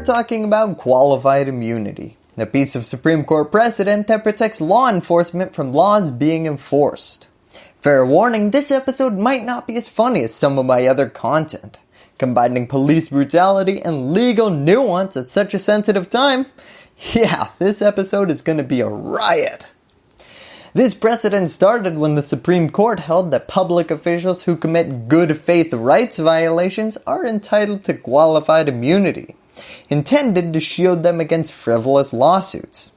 we're talking about qualified immunity, a piece of Supreme Court precedent that protects law enforcement from laws being enforced. Fair warning, this episode might not be as funny as some of my other content. Combining police brutality and legal nuance at such a sensitive time, yeah, this episode is going to be a riot. This precedent started when the Supreme Court held that public officials who commit good faith rights violations are entitled to qualified immunity, intended to shield them against frivolous lawsuits.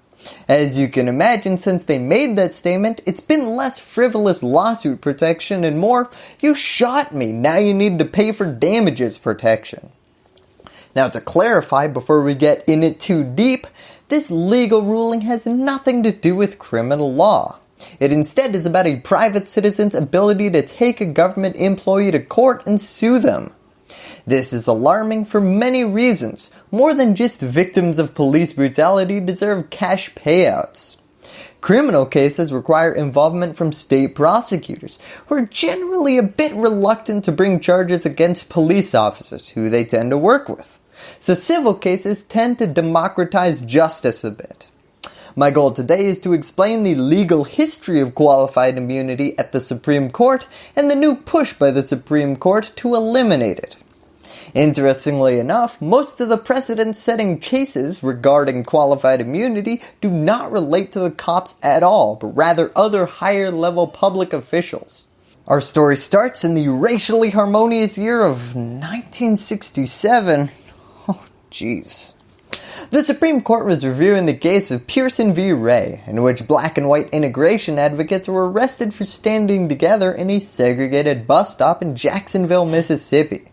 As you can imagine, since they made that statement, it's been less frivolous lawsuit protection and more, you shot me, now you need to pay for damages protection. Now to clarify before we get in it too deep, this legal ruling has nothing to do with criminal law. It instead is about a private citizen's ability to take a government employee to court and sue them. This is alarming for many reasons. More than just victims of police brutality deserve cash payouts. Criminal cases require involvement from state prosecutors, who are generally a bit reluctant to bring charges against police officers who they tend to work with. So civil cases tend to democratize justice a bit. My goal today is to explain the legal history of qualified immunity at the Supreme Court and the new push by the Supreme Court to eliminate it. Interestingly enough, most of the precedent setting cases regarding qualified immunity do not relate to the cops at all, but rather other higher level public officials. Our story starts in the racially harmonious year of 1967. Oh jeez. The Supreme Court was reviewing the case of Pierson v. Ray, in which black and white integration advocates were arrested for standing together in a segregated bus stop in Jacksonville, Mississippi.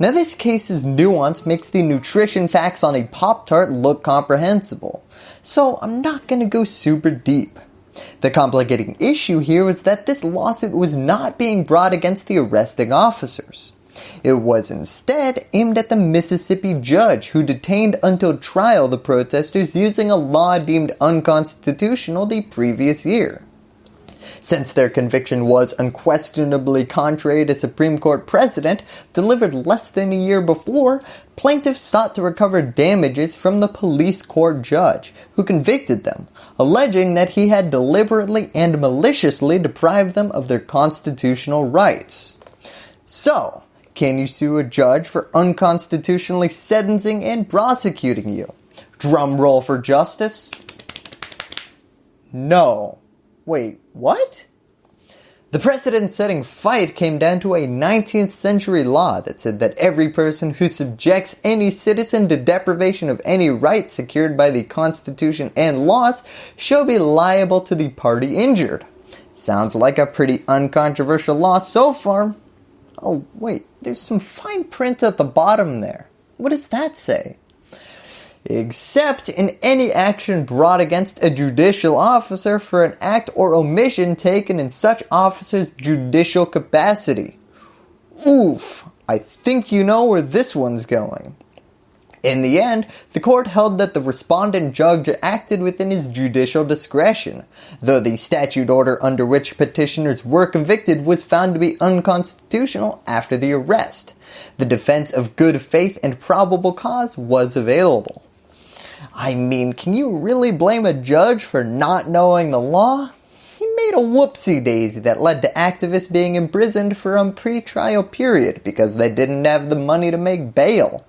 Now this case's nuance makes the nutrition facts on a Pop-Tart look comprehensible, so I'm not going to go super deep. The complicating issue here was that this lawsuit was not being brought against the arresting officers. It was instead aimed at the Mississippi judge who detained until trial the protesters using a law deemed unconstitutional the previous year. Since their conviction was unquestionably contrary to Supreme Court precedent delivered less than a year before, plaintiffs sought to recover damages from the police court judge who convicted them, alleging that he had deliberately and maliciously deprived them of their constitutional rights. So, can you sue a judge for unconstitutionally sentencing and prosecuting you? Drum roll for justice? No. Wait, what? The precedent-setting fight came down to a 19th century law that said that every person who subjects any citizen to deprivation of any right secured by the Constitution and laws shall be liable to the party injured. Sounds like a pretty uncontroversial law so far. Oh wait, there's some fine print at the bottom there. What does that say? Except in any action brought against a judicial officer for an act or omission taken in such officer's judicial capacity. Oof, I think you know where this one's going. In the end, the court held that the respondent judge acted within his judicial discretion, though the statute order under which petitioners were convicted was found to be unconstitutional after the arrest. The defense of good faith and probable cause was available. I mean, can you really blame a judge for not knowing the law? He made a whoopsie daisy that led to activists being imprisoned for a pre-trial period because they didn't have the money to make bail.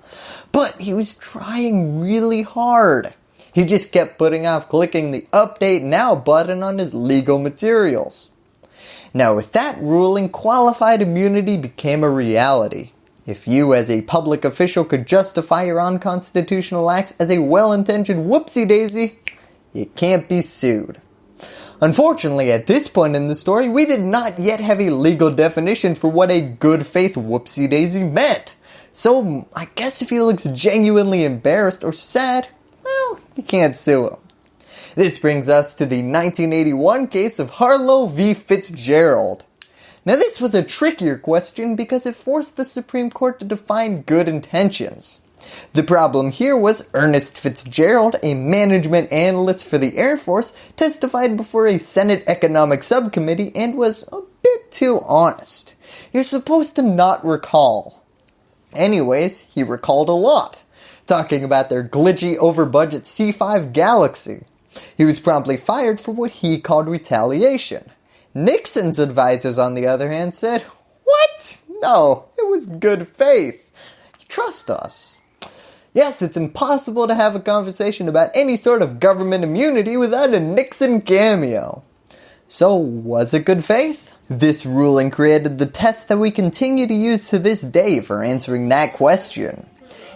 But he was trying really hard. He just kept putting off clicking the update now button on his legal materials. Now with that ruling, qualified immunity became a reality. If you as a public official could justify your unconstitutional acts as a well-intentioned whoopsie daisy, you can't be sued. Unfortunately, at this point in the story, we did not yet have a legal definition for what a good faith whoopsie daisy meant. So I guess if he looks genuinely embarrassed or sad, well, you can't sue him. This brings us to the 1981 case of Harlow v. Fitzgerald. Now this was a trickier question because it forced the Supreme Court to define good intentions. The problem here was Ernest Fitzgerald, a management analyst for the Air Force, testified before a Senate Economic Subcommittee and was a bit too honest. You're supposed to not recall. Anyways, he recalled a lot. talking about their glitchy over budget C5 Galaxy. He was promptly fired for what he called retaliation. Nixon's advisors on the other hand said, what? No, it was good faith. Trust us. Yes, it's impossible to have a conversation about any sort of government immunity without a Nixon cameo. So was it good faith? This ruling created the test that we continue to use to this day for answering that question.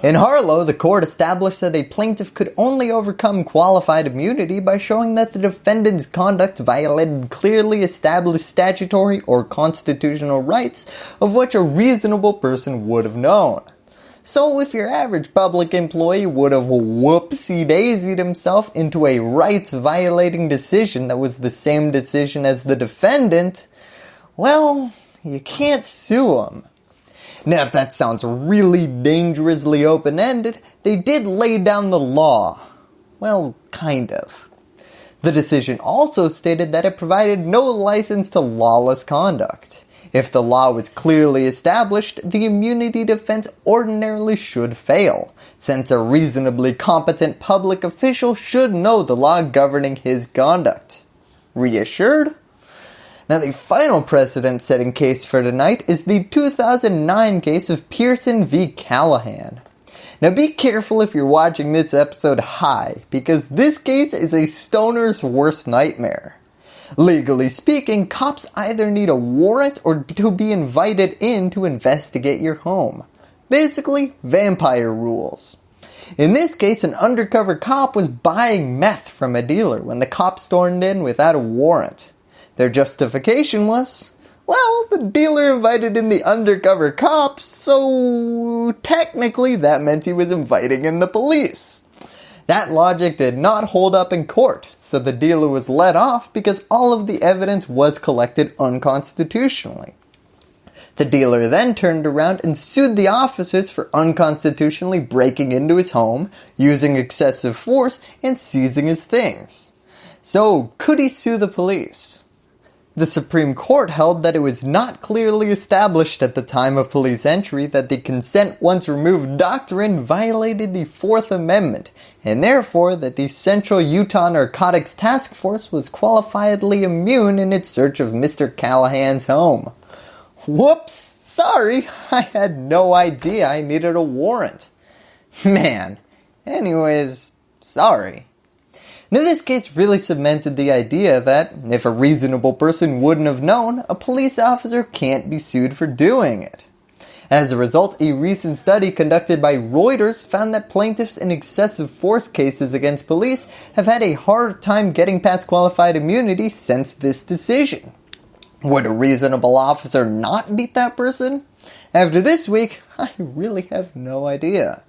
In Harlow, the court established that a plaintiff could only overcome qualified immunity by showing that the defendant's conduct violated clearly established statutory or constitutional rights of which a reasonable person would have known. So if your average public employee would have whoopsie daisied himself into a rights violating decision that was the same decision as the defendant, well, you can't sue him. Now if that sounds really dangerously open-ended, they did lay down the law. Well, kind of. The decision also stated that it provided no license to lawless conduct. If the law was clearly established, the immunity defense ordinarily should fail, since a reasonably competent public official should know the law governing his conduct. Reassured? Now the final precedent setting case for tonight is the 2009 case of Pearson v. Callahan. Now be careful if you're watching this episode high, because this case is a stoner's worst nightmare. Legally speaking, cops either need a warrant or to be invited in to investigate your home. Basically, vampire rules. In this case, an undercover cop was buying meth from a dealer when the cops stormed in without a warrant. Their justification was, well, the dealer invited in the undercover cops, so technically that meant he was inviting in the police. That logic did not hold up in court, so the dealer was let off because all of the evidence was collected unconstitutionally. The dealer then turned around and sued the officers for unconstitutionally breaking into his home, using excessive force, and seizing his things. So could he sue the police? The Supreme Court held that it was not clearly established at the time of police entry that the consent once removed doctrine violated the Fourth Amendment, and therefore that the Central Utah Narcotics Task Force was qualifiedly immune in its search of Mr. Callahan's home. Whoops, sorry, I had no idea I needed a warrant. Man, anyways, sorry. Now this case really cemented the idea that if a reasonable person wouldn't have known, a police officer can't be sued for doing it. As a result, a recent study conducted by Reuters found that plaintiffs in excessive force cases against police have had a hard time getting past qualified immunity since this decision. Would a reasonable officer not beat that person? After this week, I really have no idea.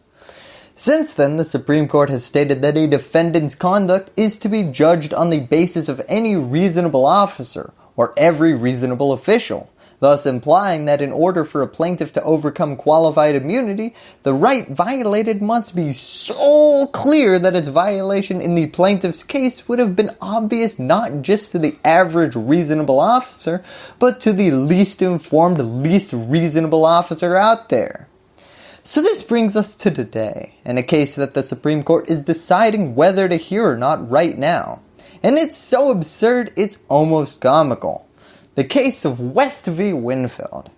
Since then, the Supreme Court has stated that a defendant's conduct is to be judged on the basis of any reasonable officer or every reasonable official, thus implying that in order for a plaintiff to overcome qualified immunity, the right violated must be so clear that its violation in the plaintiff's case would have been obvious not just to the average reasonable officer, but to the least informed, least reasonable officer out there. So this brings us to today, and a case that the Supreme Court is deciding whether to hear or not right now. And it's so absurd, it's almost comical. The case of West v. Winfield.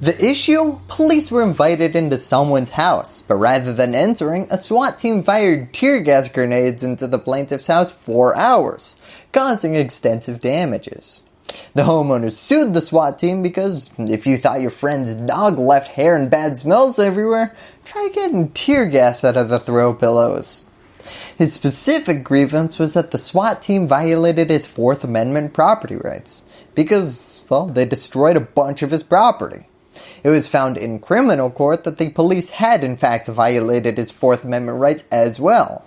The issue? Police were invited into someone's house, but rather than entering, a SWAT team fired tear gas grenades into the plaintiff's house for hours, causing extensive damages. The homeowners sued the SWAT team because if you thought your friend's dog left hair and bad smells everywhere, try getting tear gas out of the throw pillows. His specific grievance was that the SWAT team violated his 4th Amendment property rights because, well, they destroyed a bunch of his property. It was found in criminal court that the police had in fact violated his 4th Amendment rights as well.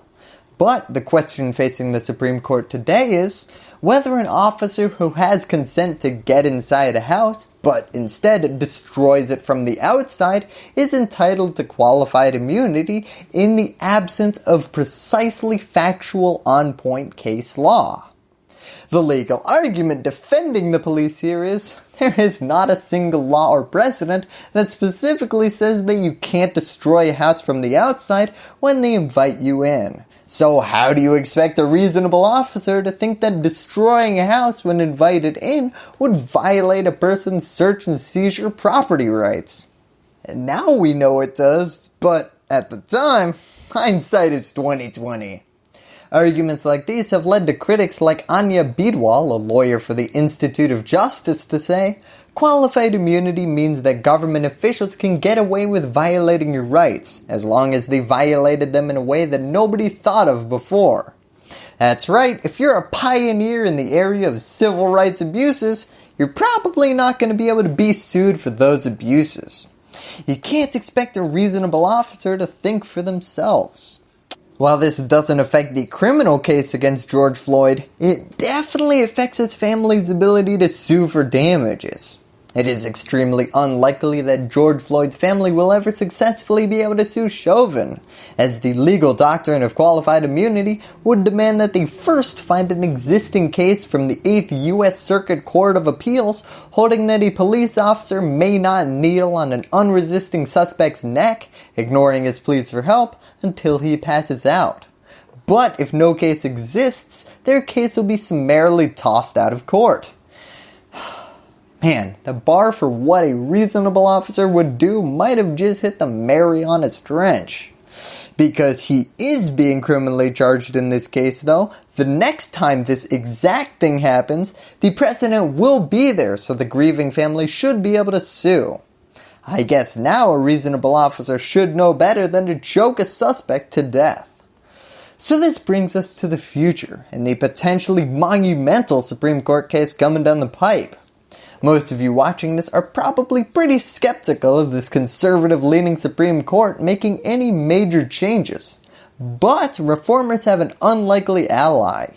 But the question facing the Supreme Court today is, whether an officer who has consent to get inside a house, but instead destroys it from the outside, is entitled to qualified immunity in the absence of precisely factual on-point case law. The legal argument defending the police here is, there is not a single law or precedent that specifically says that you can't destroy a house from the outside when they invite you in. So how do you expect a reasonable officer to think that destroying a house when invited in would violate a person's search and seizure property rights? And now we know it does, but at the time, hindsight is 2020. Arguments like these have led to critics like Anya Bidwell, a lawyer for the Institute of Justice, to say, Qualified immunity means that government officials can get away with violating your rights, as long as they violated them in a way that nobody thought of before. That's right, if you're a pioneer in the area of civil rights abuses, you're probably not going to be able to be sued for those abuses. You can't expect a reasonable officer to think for themselves. While this doesn't affect the criminal case against George Floyd, it definitely affects his family's ability to sue for damages. It is extremely unlikely that George Floyd's family will ever successfully be able to sue Chauvin, as the legal doctrine of qualified immunity would demand that they first find an existing case from the 8th U.S. Circuit Court of Appeals holding that a police officer may not kneel on an unresisting suspect's neck, ignoring his pleas for help, until he passes out. But if no case exists, their case will be summarily tossed out of court. Man, the bar for what a reasonable officer would do might have just hit the Mariana Trench. Because he is being criminally charged in this case though, the next time this exact thing happens, the precedent will be there so the grieving family should be able to sue. I guess now a reasonable officer should know better than to choke a suspect to death. So this brings us to the future and the potentially monumental Supreme Court case coming down the pipe. Most of you watching this are probably pretty skeptical of this conservative leaning Supreme Court making any major changes. But reformers have an unlikely ally.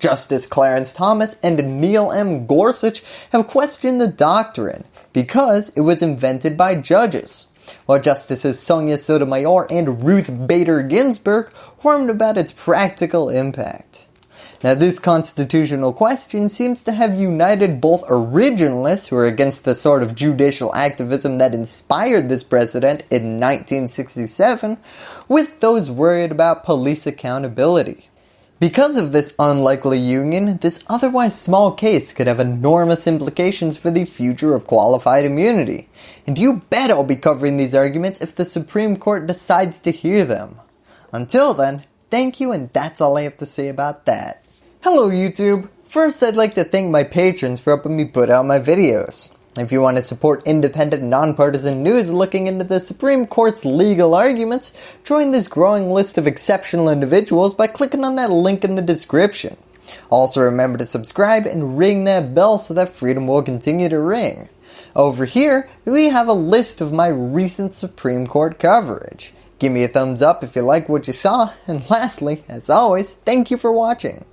Justice Clarence Thomas and Neil M. Gorsuch have questioned the doctrine because it was invented by judges, while Justices Sonia Sotomayor and Ruth Bader Ginsburg warned about its practical impact. Now this constitutional question seems to have united both originalists who are against the sort of judicial activism that inspired this precedent in 1967 with those worried about police accountability. Because of this unlikely union, this otherwise small case could have enormous implications for the future of qualified immunity. And you bet I'll be covering these arguments if the Supreme Court decides to hear them. Until then, thank you and that's all I have to say about that. Hello YouTube! First I'd like to thank my patrons for helping me put out my videos. If you want to support independent nonpartisan news looking into the Supreme Court's legal arguments, join this growing list of exceptional individuals by clicking on that link in the description. Also remember to subscribe and ring that bell so that freedom will continue to ring. Over here, we have a list of my recent Supreme Court coverage. Give me a thumbs up if you like what you saw, and lastly, as always, thank you for watching.